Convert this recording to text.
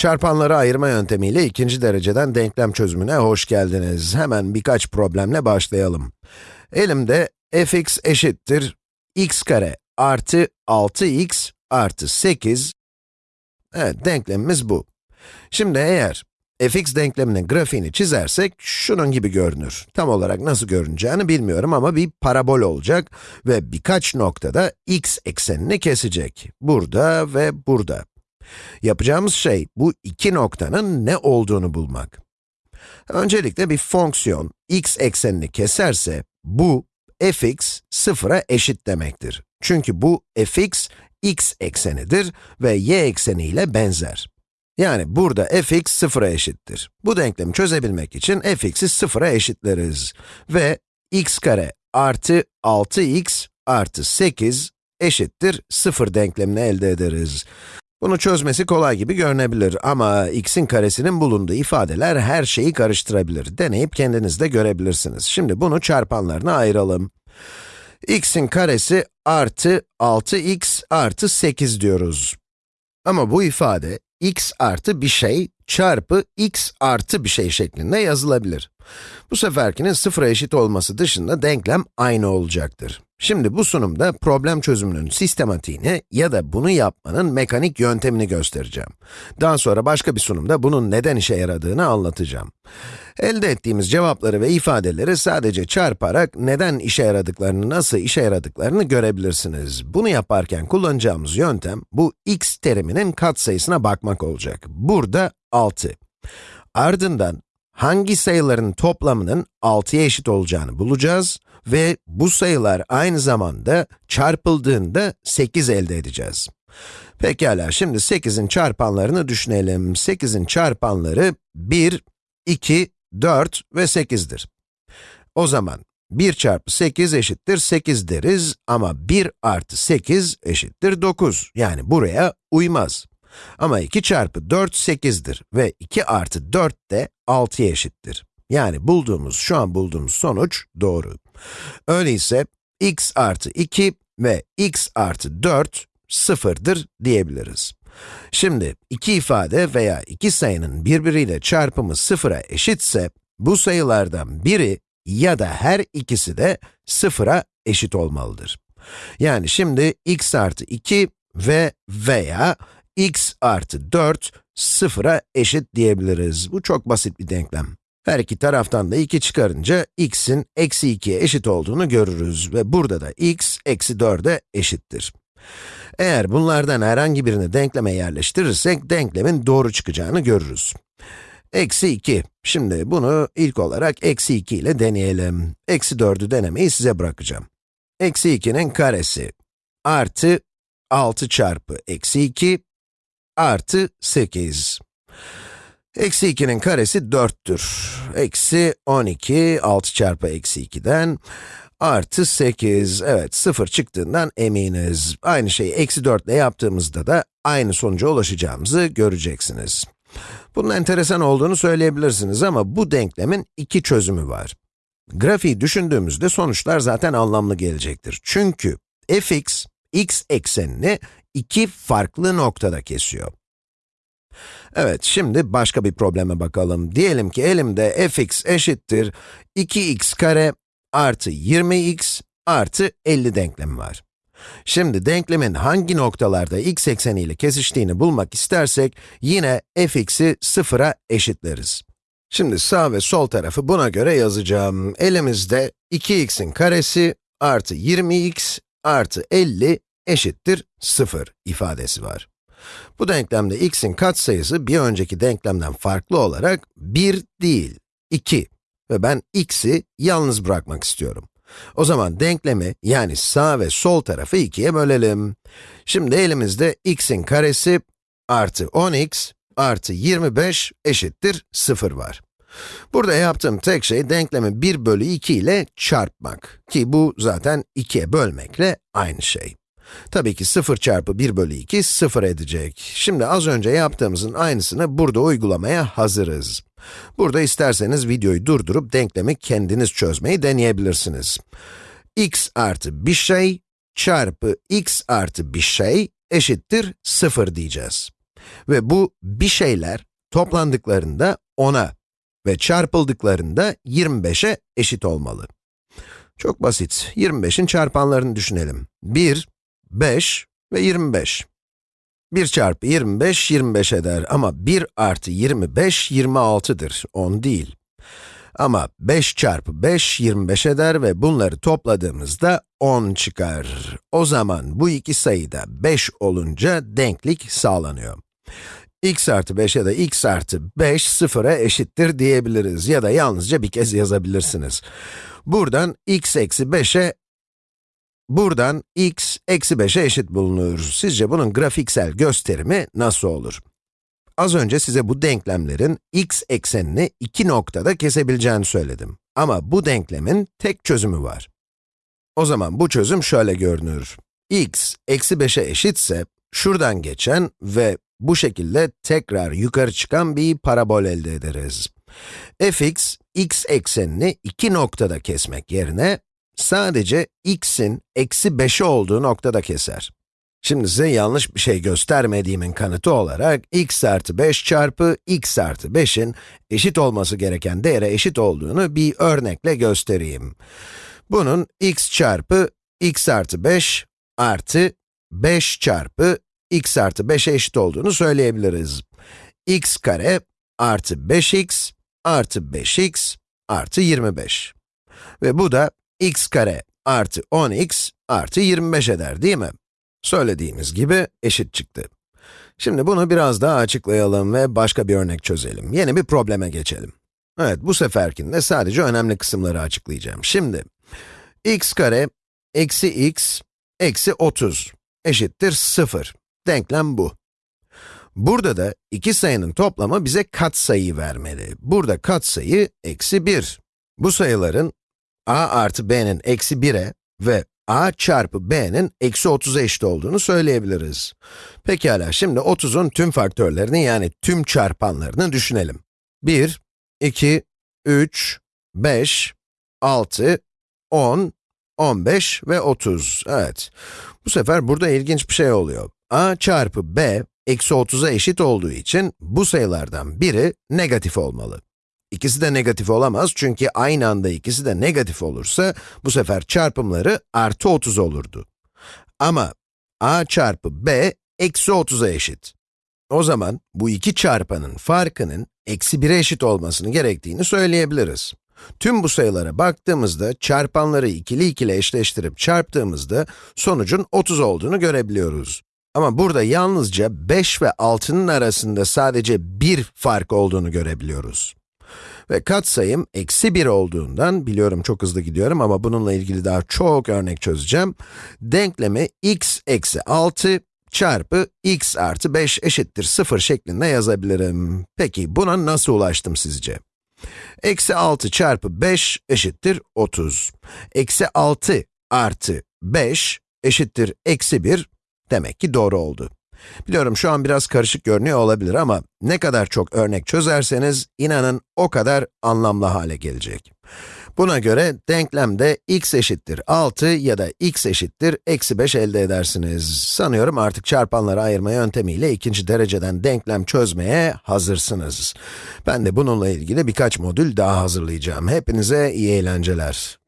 Çarpanları ayırma yöntemiyle ikinci dereceden denklem çözümüne hoş geldiniz. Hemen birkaç problemle başlayalım. Elimde fx eşittir x kare artı 6x artı 8. Evet, denklemimiz bu. Şimdi eğer fx denkleminin grafiğini çizersek, şunun gibi görünür. Tam olarak nasıl görüneceğini bilmiyorum ama bir parabol olacak ve birkaç noktada x eksenini kesecek. Burada ve burada. Yapacağımız şey, bu iki noktanın ne olduğunu bulmak. Öncelikle bir fonksiyon, x eksenini keserse, bu fx sıfıra eşit demektir. Çünkü bu fx, x eksenidir ve y ekseniyle benzer. Yani burada fx sıfıra eşittir. Bu denklemi çözebilmek için fx'i sıfıra eşitleriz. Ve x kare artı 6x artı 8 eşittir 0 denklemini elde ederiz. Bunu çözmesi kolay gibi görünebilir ama x'in karesinin bulunduğu ifadeler her şeyi karıştırabilir. Deneyip kendiniz de görebilirsiniz. Şimdi bunu çarpanlarına ayıralım. x'in karesi artı 6x artı 8 diyoruz. Ama bu ifade x artı bir şey çarpı x artı bir şey şeklinde yazılabilir. Bu seferkinin sıfıra eşit olması dışında denklem aynı olacaktır. Şimdi bu sunumda problem çözümünün sistematiğini ya da bunu yapmanın mekanik yöntemini göstereceğim. Daha sonra başka bir sunumda bunun neden işe yaradığını anlatacağım. Elde ettiğimiz cevapları ve ifadeleri sadece çarparak neden işe yaradıklarını, nasıl işe yaradıklarını görebilirsiniz. Bunu yaparken kullanacağımız yöntem, bu x teriminin katsayısına bakmak olacak. Burada 6. Ardından hangi sayıların toplamının 6'ya eşit olacağını bulacağız ve bu sayılar aynı zamanda çarpıldığında 8 elde edeceğiz. Pekala, şimdi 8'in çarpanlarını düşünelim. 8'in çarpanları 1, 2, 4 ve 8'dir. O zaman 1 çarpı 8 eşittir 8 deriz ama 1 artı 8 eşittir 9. Yani buraya uymaz. Ama 2 çarpı 4 8'dir ve 2 artı 4 de 6'ya eşittir. Yani bulduğumuz, şu an bulduğumuz sonuç doğru. Öyleyse x artı 2 ve x artı 4 sıfırdır diyebiliriz. Şimdi iki ifade veya iki sayının birbiriyle çarpımı sıfıra eşitse, bu sayılardan biri ya da her ikisi de sıfıra eşit olmalıdır. Yani şimdi x artı 2 ve veya x artı 4 sıfıra eşit diyebiliriz. Bu çok basit bir denklem. Her iki taraftan da 2 çıkarınca x'in eksi 2'ye eşit olduğunu görürüz ve burada da x eksi 4'e eşittir. Eğer bunlardan herhangi birini denkleme yerleştirirsek, denklemin doğru çıkacağını görürüz. Eksi 2. Şimdi bunu ilk olarak eksi 2 ile deneyelim. Eksi 4'ü denemeyi size bırakacağım. Eksi 2'nin karesi artı 6 çarpı eksi 2 artı 8. Eksi 2'nin karesi 4'tür. Eksi 12, 6 çarpı eksi 2'den artı 8. Evet, 0 çıktığından eminiz. Aynı şeyi eksi 4 ile yaptığımızda da aynı sonuca ulaşacağımızı göreceksiniz. Bunun enteresan olduğunu söyleyebilirsiniz ama bu denklemin iki çözümü var. Grafiği düşündüğümüzde sonuçlar zaten anlamlı gelecektir. Çünkü fx, x eksenini iki farklı noktada kesiyor. Evet, şimdi başka bir probleme bakalım. Diyelim ki elimde fx eşittir 2x kare artı 20x artı 50 denklemi var. Şimdi denklemin hangi noktalarda x ekseniyle kesiştiğini bulmak istersek, yine fx'i sıfıra eşitleriz. Şimdi sağ ve sol tarafı buna göre yazacağım. Elimizde 2x'in karesi artı 20x artı 50 eşittir 0 ifadesi var. Bu denklemde x'in katsayısı bir önceki denklemden farklı olarak 1 değil, 2 ve ben x'i yalnız bırakmak istiyorum. O zaman denklemi, yani sağ ve sol tarafı 2'ye bölelim. Şimdi elimizde x'in karesi artı 10x artı 25 eşittir 0 var. Burada yaptığım tek şey denklemi 1 bölü 2 ile çarpmak. Ki bu zaten 2'ye bölmekle aynı şey. Tabii ki 0 çarpı 1 bölü 2, 0 edecek. Şimdi az önce yaptığımızın aynısını burada uygulamaya hazırız. Burada isterseniz videoyu durdurup denklemi kendiniz çözmeyi deneyebilirsiniz. x artı bir şey çarpı x artı bir şey eşittir 0 diyeceğiz. Ve bu bir şeyler toplandıklarında 10'a ve çarpıldıklarında 25'e eşit olmalı. Çok basit. 25'in çarpanlarını düşünelim. 1, 5 ve 25. 1 çarpı 25, 25 eder ama 1 artı 25, 26'dır, 10 değil. Ama 5 çarpı 5, 25 eder ve bunları topladığımızda 10 çıkar. O zaman bu iki sayıda 5 olunca denklik sağlanıyor. x artı 5 ya da x artı 5 sıfıra eşittir diyebiliriz ya da yalnızca bir kez yazabilirsiniz. Buradan x eksi 5'e Buradan x eksi 5'e eşit bulunur. Sizce bunun grafiksel gösterimi nasıl olur? Az önce size bu denklemlerin x eksenini iki noktada kesebileceğini söyledim. Ama bu denklemin tek çözümü var. O zaman bu çözüm şöyle görünür. x eksi 5'e eşitse, şuradan geçen ve bu şekilde tekrar yukarı çıkan bir parabol elde ederiz. fx, x eksenini iki noktada kesmek yerine, sadece x'in eksi 5'i olduğu noktada keser. Şimdi size yanlış bir şey göstermediğimin kanıtı olarak x artı 5 çarpı x artı 5'in eşit olması gereken değere eşit olduğunu bir örnekle göstereyim. Bunun x çarpı x artı 5 artı 5 çarpı x artı 5'e eşit olduğunu söyleyebiliriz. x kare artı 5x artı 5x artı 25. Ve bu da x kare artı 10x artı 25 eder değil mi? Söylediğimiz gibi eşit çıktı. Şimdi bunu biraz daha açıklayalım ve başka bir örnek çözelim. Yeni bir probleme geçelim. Evet, bu seferkinde sadece önemli kısımları açıklayacağım. Şimdi, x kare eksi x eksi 30 eşittir 0. Denklem bu. Burada da iki sayının toplamı bize katsayı vermeli. Burada katsayı eksi 1. Bu sayıların a artı b'nin eksi 1'e ve a çarpı b'nin eksi 30'a eşit olduğunu söyleyebiliriz. Pekala, şimdi 30'un tüm faktörlerini yani tüm çarpanlarını düşünelim. 1, 2, 3, 5, 6, 10, 15 ve 30. Evet. Bu sefer burada ilginç bir şey oluyor. a çarpı b, eksi 30'a eşit olduğu için bu sayılardan biri negatif olmalı. İkisi de negatif olamaz çünkü aynı anda ikisi de negatif olursa, bu sefer çarpımları artı 30 olurdu. Ama a çarpı b, eksi 30'a eşit. O zaman bu iki çarpanın farkının eksi 1'e eşit olmasını gerektiğini söyleyebiliriz. Tüm bu sayılara baktığımızda, çarpanları ikili ikili eşleştirip çarptığımızda, sonucun 30 olduğunu görebiliyoruz. Ama burada yalnızca 5 ve 6'nın arasında sadece bir fark olduğunu görebiliyoruz. Ve katsayım eksi 1 olduğundan, biliyorum çok hızlı gidiyorum ama bununla ilgili daha çok örnek çözeceğim. Denklemi x eksi 6 çarpı x artı 5 eşittir 0 şeklinde yazabilirim. Peki buna nasıl ulaştım sizce? Eksi 6 çarpı 5 eşittir 30. Eksi 6 artı 5 eşittir eksi 1 demek ki doğru oldu. Biliyorum şu an biraz karışık görünüyor olabilir ama ne kadar çok örnek çözerseniz inanın o kadar anlamlı hale gelecek. Buna göre denklemde x eşittir 6 ya da x eşittir eksi 5 elde edersiniz. Sanıyorum artık çarpanları ayırma yöntemiyle ikinci dereceden denklem çözmeye hazırsınız. Ben de bununla ilgili birkaç modül daha hazırlayacağım. Hepinize iyi eğlenceler.